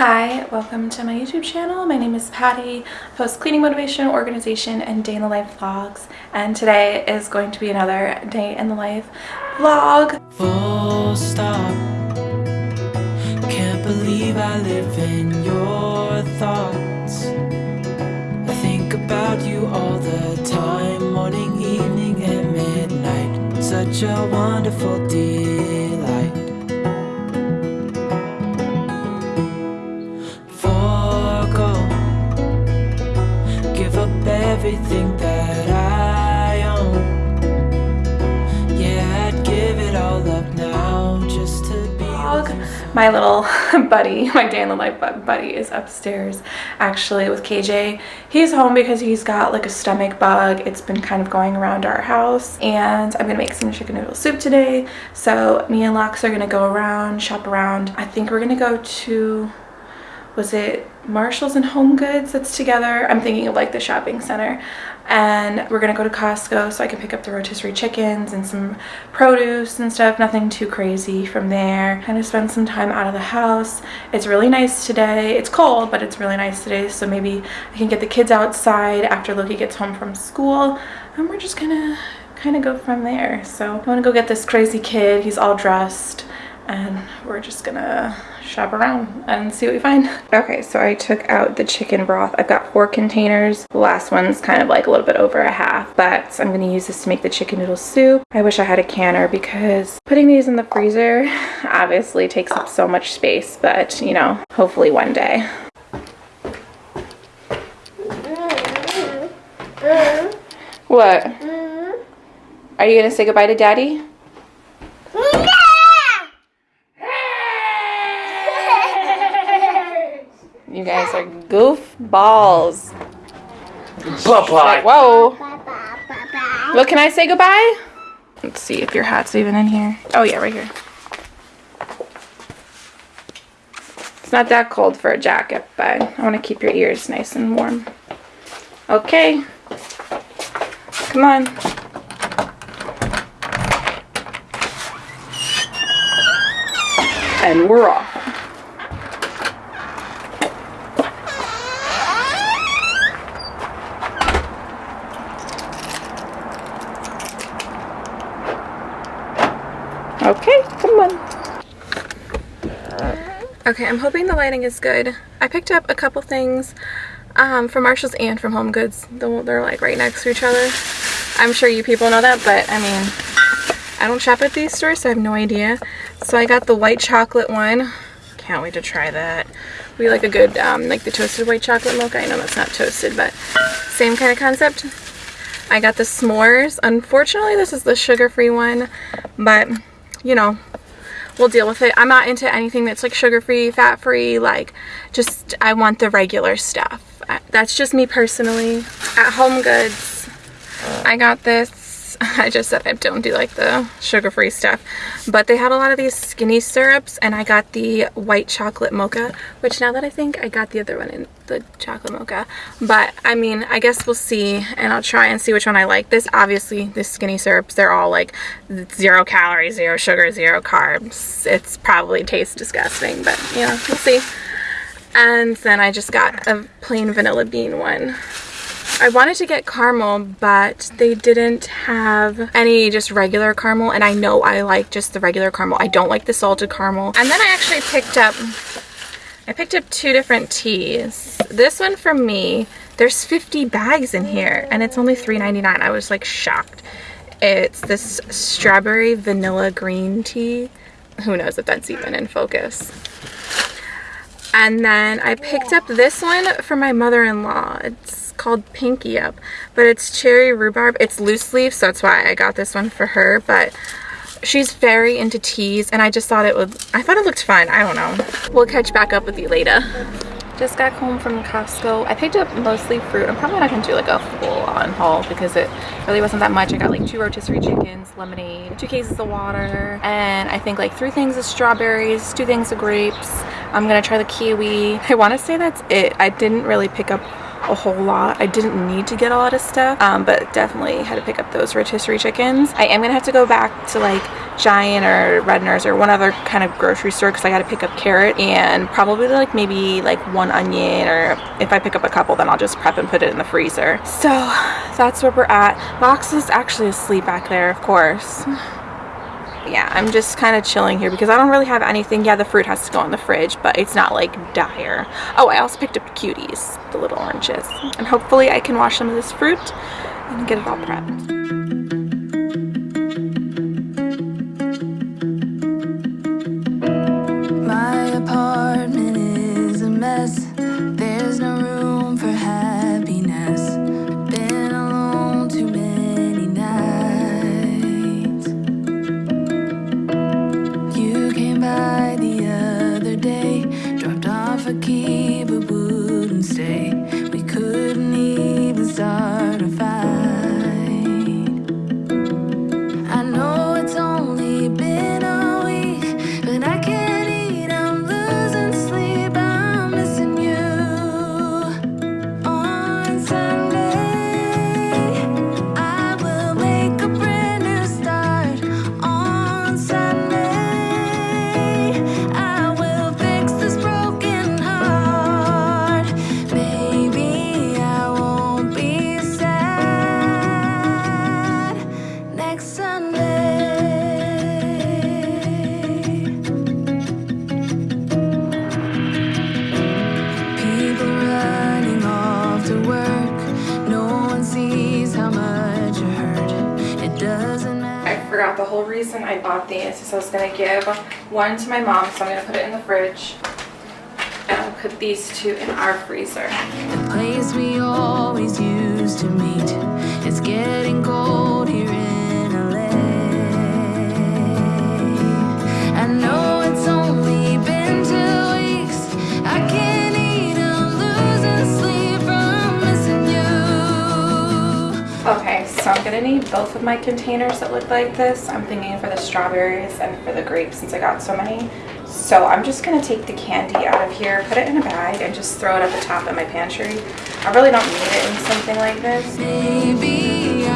Hi, welcome to my YouTube channel. My name is Patty. I post cleaning motivation, organization, and day in the life vlogs. And today is going to be another day in the life vlog. Full stop. Can't believe I live in your thoughts. I think about you all the time, morning, evening, and midnight. Such a wonderful delight. Everything that I own. Yeah, I'd give it all up now just to be. My little buddy, my day in the life buddy is upstairs actually with KJ. He's home because he's got like a stomach bug. It's been kind of going around our house and I'm gonna make some chicken noodle soup today. So me and Lex are gonna go around, shop around. I think we're gonna go to was it Marshalls and Home Goods that's together? I'm thinking of like the shopping center. And we're gonna go to Costco so I can pick up the rotisserie chickens and some produce and stuff. Nothing too crazy from there. Kind of spend some time out of the house. It's really nice today. It's cold, but it's really nice today. So maybe I can get the kids outside after Loki gets home from school. And we're just gonna kind of go from there. So I wanna go get this crazy kid. He's all dressed and we're just gonna shop around and see what we find. Okay, so I took out the chicken broth. I've got four containers. The last one's kind of like a little bit over a half, but I'm gonna use this to make the chicken noodle soup. I wish I had a canner because putting these in the freezer obviously takes up so much space, but you know, hopefully one day. What? Are you gonna say goodbye to daddy? You guys are goofballs. Bye Like, whoa. Look, can I say goodbye? Let's see if your hat's even in here. Oh yeah, right here. It's not that cold for a jacket, but I want to keep your ears nice and warm. Okay. Come on. And we're off. Okay, come on. Okay, I'm hoping the lighting is good. I picked up a couple things um, from Marshalls and from Home Goods. They're like right next to each other. I'm sure you people know that, but I mean, I don't shop at these stores, so I have no idea. So I got the white chocolate one. Can't wait to try that. We like a good, um, like the toasted white chocolate milk. I know that's not toasted, but same kind of concept. I got the s'mores. Unfortunately, this is the sugar-free one, but you know, we'll deal with it. I'm not into anything that's like sugar-free, fat-free, like just I want the regular stuff. That's just me personally. At Home Goods, I got this. I just said I don't do like the sugar-free stuff, but they had a lot of these skinny syrups and I got the white chocolate mocha, which now that I think I got the other one in the chocolate mocha, but I mean, I guess we'll see and I'll try and see which one I like. This obviously, the skinny syrups, they're all like zero calories, zero sugar, zero carbs. It's probably tastes disgusting, but know, we'll see. And then I just got a plain vanilla bean one. I wanted to get caramel, but they didn't have any just regular caramel, and I know I like just the regular caramel. I don't like the salted caramel. And then I actually picked up, I picked up two different teas. This one from me, there's 50 bags in here, and it's only $3.99. I was like shocked. It's this strawberry vanilla green tea. Who knows if that's even in focus. And then I picked up this one for my mother-in-law. It's called Pinky Up, but it's cherry rhubarb. It's loose leaf, so that's why I got this one for her. But she's very into teas, and I just thought it would, I thought it looked fun. I don't know. We'll catch back up with you later. Just got home from Costco. I picked up mostly fruit. I'm probably not gonna do like a full on haul because it really wasn't that much. I got like two rotisserie chickens, lemonade, two cases of water, and I think like three things of strawberries, two things of grapes. I'm gonna try the kiwi. I wanna say that's it. I didn't really pick up a whole lot. I didn't need to get a lot of stuff, um, but definitely had to pick up those rotisserie chickens. I am gonna have to go back to like Giant or Redner's or one other kind of grocery store because I gotta pick up carrot and probably like maybe like one onion or if I pick up a couple then I'll just prep and put it in the freezer. So that's where we're at. Box is actually asleep back there, of course yeah, I'm just kind of chilling here because I don't really have anything. Yeah, the fruit has to go in the fridge, but it's not like dire. Oh, I also picked up cuties, the little oranges. And hopefully I can wash some of this fruit and get it all prepped. But wouldn't stay. We couldn't even start a fight. Reason I bought these is I was going to give one to my mom, so I'm going to put it in the fridge. And I'll put these two in our freezer. The place we always used to meet, it's getting cold Okay, so I'm gonna need both of my containers that look like this. I'm thinking for the strawberries and for the grapes since I got so many. So I'm just gonna take the candy out of here, put it in a bag, and just throw it at the top of my pantry. I really don't need it in something like this. Maybe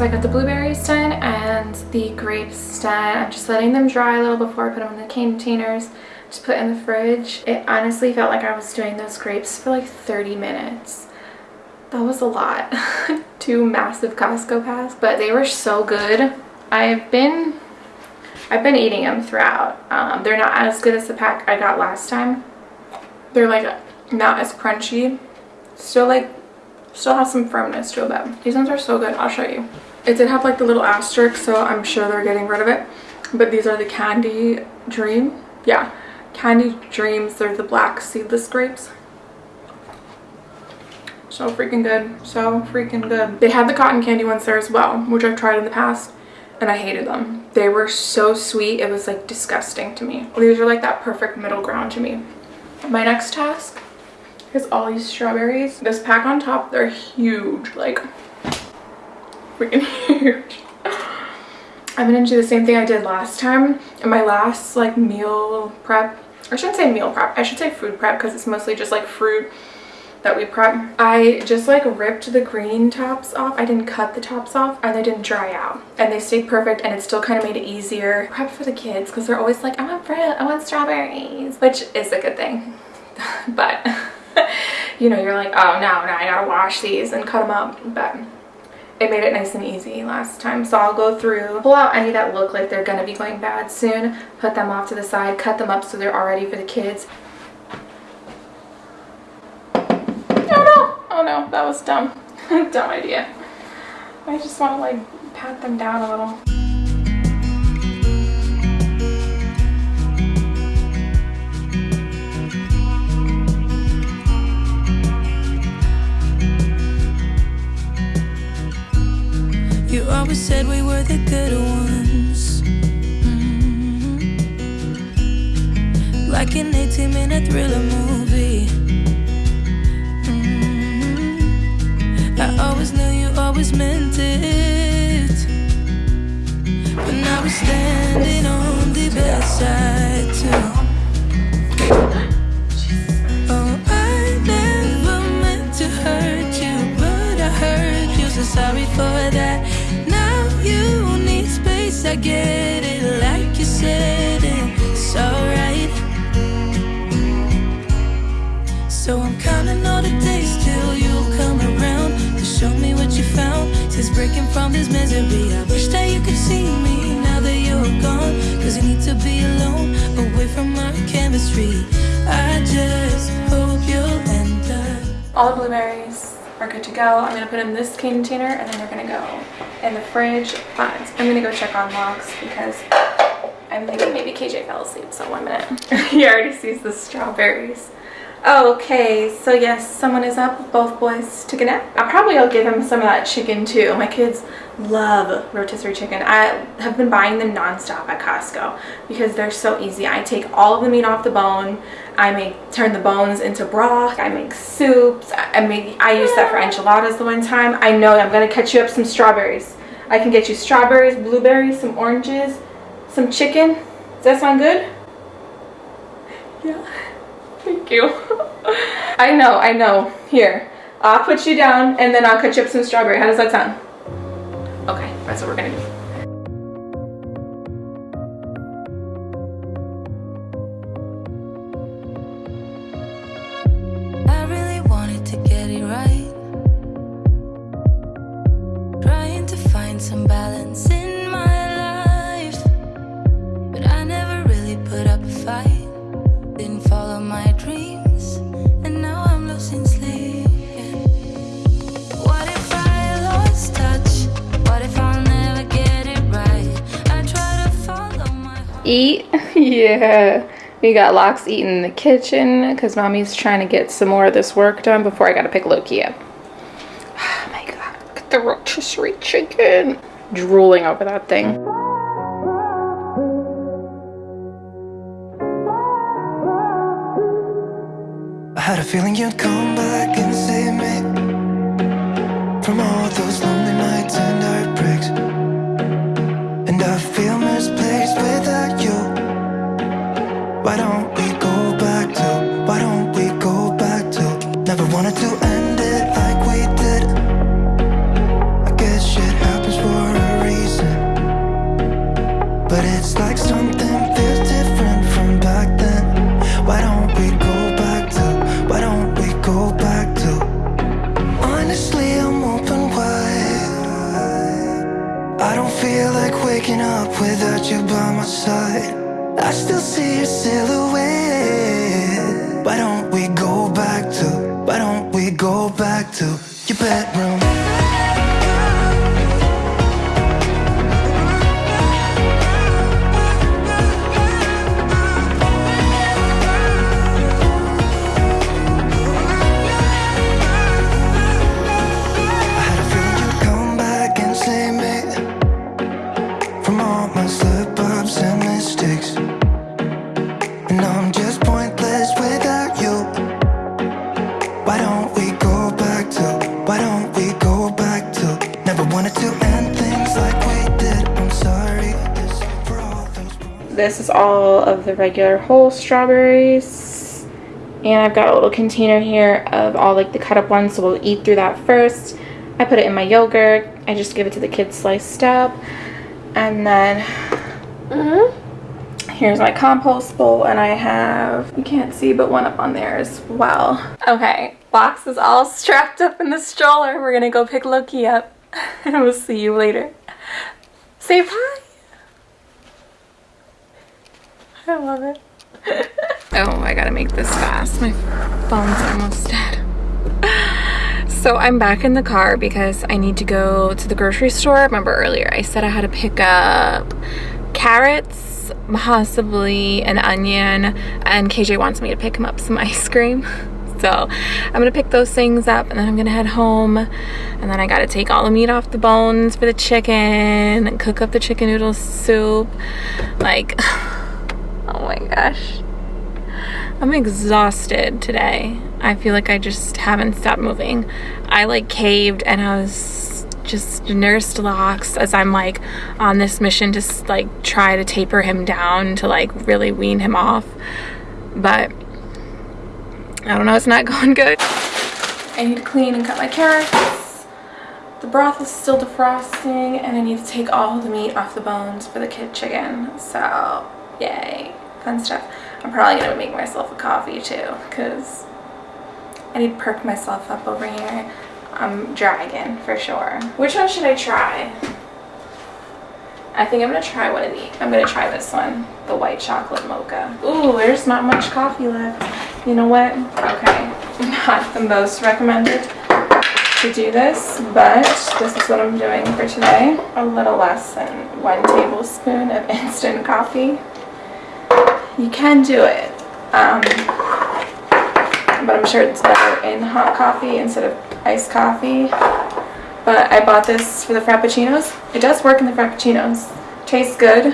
so I got the blueberries done and the grapes done. I'm just letting them dry a little before I put them in the containers to put in the fridge. It honestly felt like I was doing those grapes for like 30 minutes. That was a lot. Two massive Costco packs, but they were so good. I've been I've been eating them throughout. Um, they're not as good as the pack I got last time. They're like not as crunchy. Still like still has some firmness to them. These ones are so good. I'll show you. It did have like the little asterisk, so I'm sure they're getting rid of it. But these are the Candy Dream. Yeah, Candy Dreams. They're the black seedless grapes. So freaking good. So freaking good. They had the cotton candy ones there as well, which I've tried in the past. And I hated them. They were so sweet. It was like disgusting to me. These are like that perfect middle ground to me. My next task is all these strawberries. This pack on top, they're huge. Like freaking huge. I'm gonna do the same thing I did last time in my last like meal prep. I shouldn't say meal prep, I should say food prep because it's mostly just like fruit that we prep. I just like ripped the green tops off. I didn't cut the tops off and they didn't dry out. And they stayed perfect and it still kind of made it easier. Prep for the kids because they're always like, I want fruit, I want strawberries, which is a good thing. but, you know, you're like, oh, no, no, I gotta wash these and cut them up. But it made it nice and easy last time. So I'll go through, pull out any that look like they're gonna be going bad soon, put them off to the side, cut them up so they're all ready for the kids. Oh no, oh, that was dumb. dumb idea. I just want to like pat them down a little. You always said we were the good ones. Mm-hmm. Like an 18 minute thriller movie. I always knew you always meant it. Breaking from this misery, I wish that you could see me now that you're gone. Cause you need to be alone, away from chemistry. I just hope you'll end up. All the blueberries are good to go. I'm gonna put in this container and then they're gonna go in the fridge. But I'm gonna go check on Locks because I'm thinking maybe KJ fell asleep, so one minute. he already sees the strawberries. Oh, okay, so yes, someone is up. Both boys took a nap. I probably will give him some of that chicken too. My kids love rotisserie chicken. I have been buying them nonstop at Costco because they're so easy. I take all of the meat off the bone. I make turn the bones into broth. I make soups. I make I use that for ah. enchiladas the one time. I know I'm gonna catch you up some strawberries. I can get you strawberries, blueberries, some oranges, some chicken. Does that sound good? Yeah. Thank you. I know, I know. Here, I'll put you down and then I'll cut you up some strawberry. How does that sound? Okay, that's what we're gonna do. Eat? yeah. We got Locks eating in the kitchen because mommy's trying to get some more of this work done before I gotta pick Loki up. Oh my god, look at the rotisserie chicken. Drooling over that thing. I had a feeling you'd come back and save me from all those all those. This is all of the regular whole strawberries. And I've got a little container here of all like the cut up ones, so we'll eat through that first. I put it in my yogurt. I just give it to the kids sliced up. And then mm-hmm. here's my compost bowl and I have, you can't see, but one up on there as well. Okay, box is all strapped up in the stroller. We're gonna go pick Loki up and we'll see you later. Say bye. I love it. oh, I gotta make this fast. My phone's almost dead. So I'm back in the car because I need to go to the grocery store. Remember earlier I said I had to pick up carrots, possibly an onion, and KJ wants me to pick him up some ice cream. So I'm gonna pick those things up and then I'm gonna head home and then I gotta take all the meat off the bones for the chicken and cook up the chicken noodle soup. Like, oh my gosh. I'm exhausted today. I feel like I just haven't stopped moving. I like caved and I was just nursed locks as I'm like on this mission to like try to taper him down to like really wean him off. But I don't know, it's not going good. I need to clean and cut my carrots. The broth is still defrosting and I need to take all the meat off the bones for the kid chicken. So, yay, fun stuff. I'm probably gonna make myself a coffee too because I need to perk myself up over here. I'm dragging for sure. Which one should I try? I think I'm gonna try one of these. I'm gonna try this one, the white chocolate mocha. Ooh, there's not much coffee left. You know what? Okay, not the most recommended to do this, but this is what I'm doing for today. A little less than one tablespoon of instant coffee. You can do it, um, but I'm sure it's better in hot coffee instead of iced coffee. But I bought this for the Frappuccinos. It does work in the Frappuccinos. Tastes good.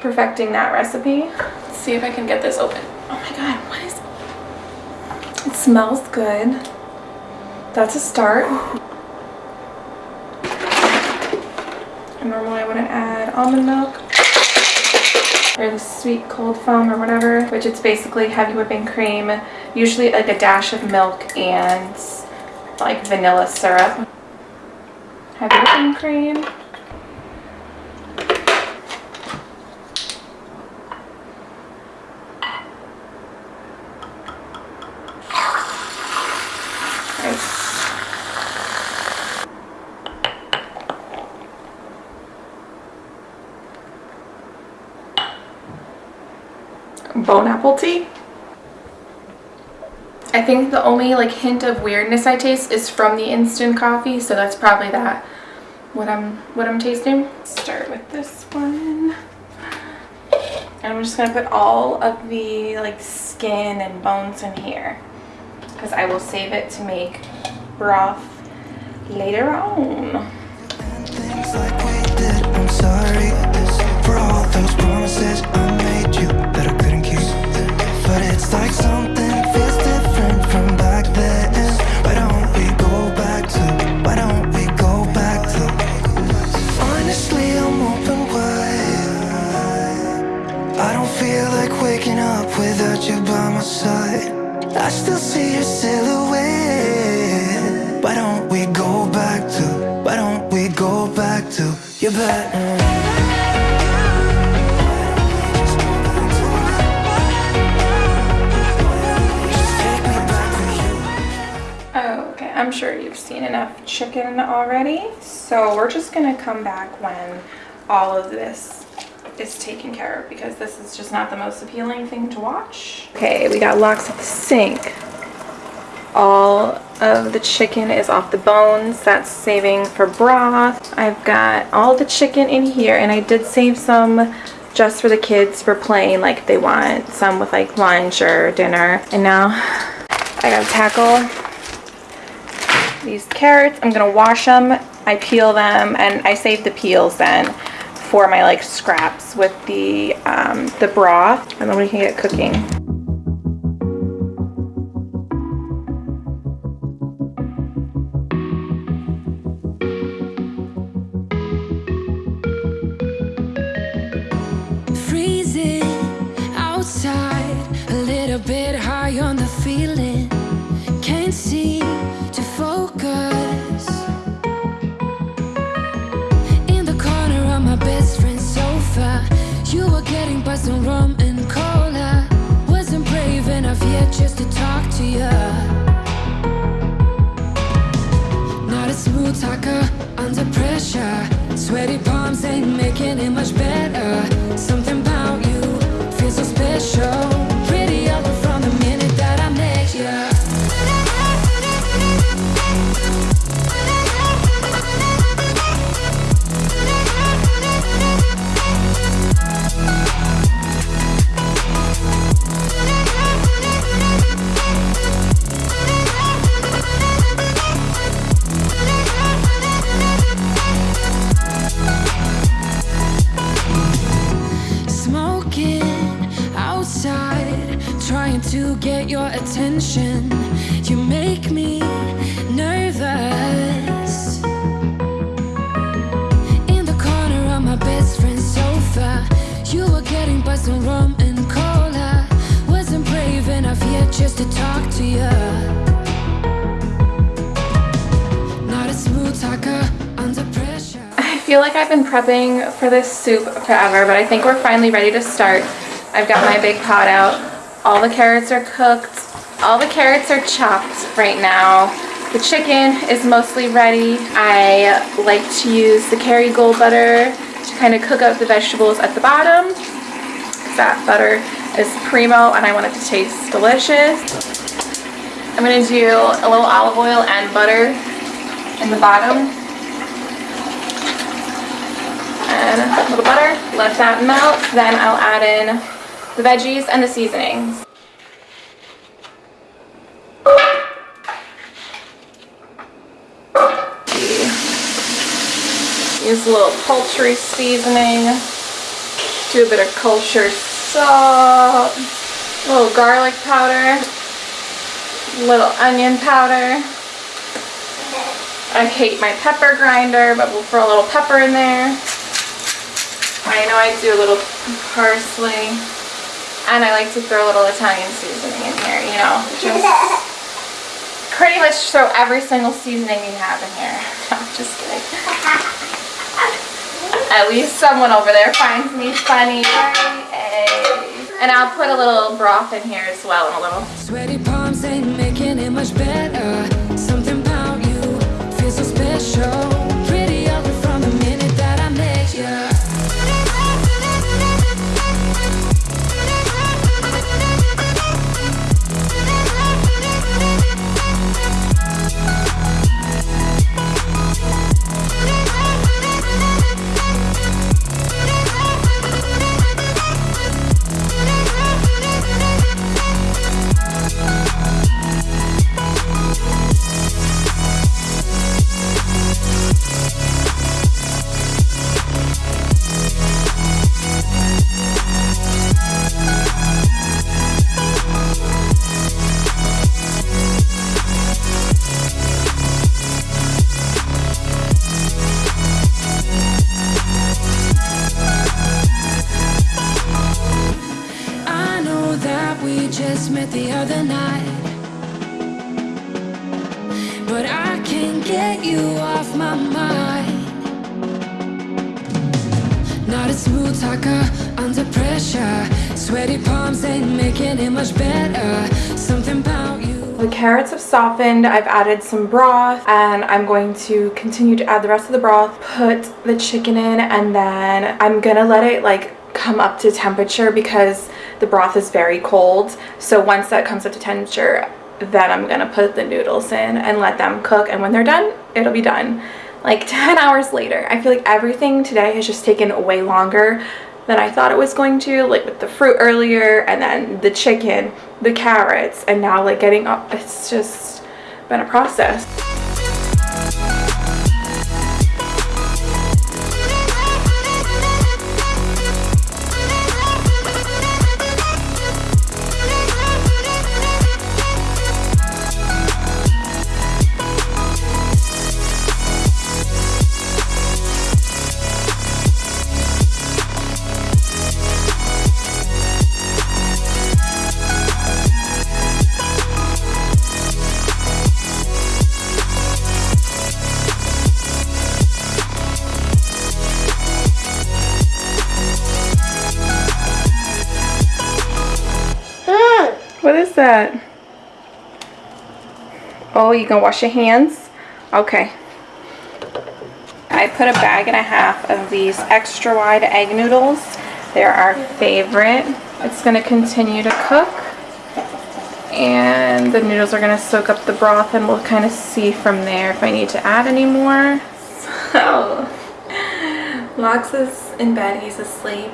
Perfecting that recipe. Let's see if I can get this open. Oh my god, what is... It smells good. That's a start. And normally I wouldn't add almond milk or the sweet cold foam or whatever, which it's basically heavy whipping cream, usually like a dash of milk and like vanilla syrup. Heavy whipping cream. Bone apple tea. I think the only like hint of weirdness I taste is from the instant coffee, so that's probably that what I'm what I'm tasting. Start with this one. And I'm just gonna put all of the like skin and bones in here because I will save it to make broth later on. I'm sorry for all those promises I made you chicken already. So we're just gonna come back when all of this is taken care of because this is just not the most appealing thing to watch. Okay, we got locks at the sink. All of the chicken is off the bones. That's saving for broth. I've got all the chicken in here and I did save some just for the kids for playing like they want some with like lunch or dinner. And now I gotta tackle these carrots. I'm gonna wash them. I peel them and I save the peels then for my like scraps with the um, the broth and then we can get cooking. Some rum You make me nervous. In the corner of my best friend's sofa, you were getting by and. Wasn't brave enough yet just to talk to you. Not a smooth talker under pressure. I feel like I've been prepping for this soup forever, but I think we're finally ready to start. I've got my big pot out. All the carrots are cooked. All the carrots are chopped right now. The chicken is mostly ready. I like to use the Kerrygold butter to kind of cook up the vegetables at the bottom. That butter is primo and I want it to taste delicious. I'm going to do a little olive oil and butter in the bottom and a little butter. Let that melt. Then I'll add in the veggies and the seasonings. Use a little poultry seasoning. Do a bit of kosher salt. A little garlic powder. A little onion powder. I hate my pepper grinder, but we'll throw a little pepper in there. I know I do a little parsley. And I like to throw a little Italian seasoning in here, you know. Just pretty much throw every single seasoning you have in here. I'm just kidding. At least someone over there finds me funny. And I'll put a little broth in here as well and a little Sweaty palms ain't making it much better. Under pressure. Sweaty palms ain't making it much better. Something about you. The carrots have softened. I've added some broth and I'm going to continue to add the rest of the broth, put the chicken in, and then I'm gonna let it like come up to temperature because the broth is very cold. So once that comes up to temperature, then I'm gonna put the noodles in and let them cook. And when they're done, it'll be done. Like 10 hours later. I feel like everything today has just taken way longer than I thought it was going to, like with the fruit earlier and then the chicken, the carrots, and now like getting up. It's just been a process. What is that? Oh, you can wash your hands? Okay. I put a bag and a half of these extra wide egg noodles. They're our favorite. It's going to continue to cook. And the noodles are going to soak up the broth and we'll kind of see from there if I need to add any more. So, Lox is in bed, he's asleep,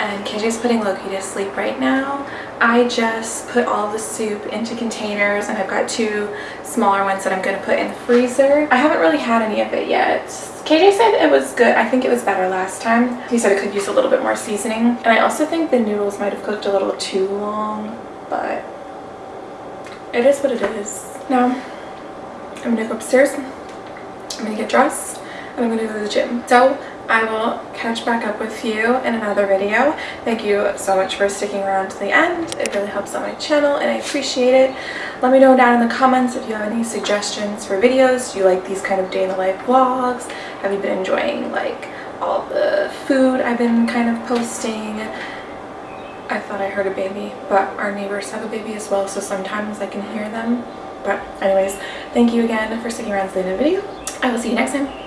Uh, and KJ's putting Loki to sleep right now. I just put all the soup into containers and I've got two smaller ones that I'm going to put in the freezer. I haven't really had any of it yet. KJ said it was good. I think it was better last time. He said it could use a little bit more seasoning. And I also think the noodles might have cooked a little too long, but it is what it is. Now, I'm gonna go upstairs. I'm gonna get dressed and I'm gonna go to the gym. So I will catch back up with you in another video. Thank you so much for sticking around to the end. It really helps out my channel and I appreciate it. Let me know down in the comments if you have any suggestions for videos. Do you like these kind of day in the life vlogs? Have you been enjoying like all the food I've been kind of posting? I thought I heard a baby, but our neighbors have a baby as well, so sometimes I can hear them. But anyways, thank you again for sticking around to the end of the video. I will see you next time.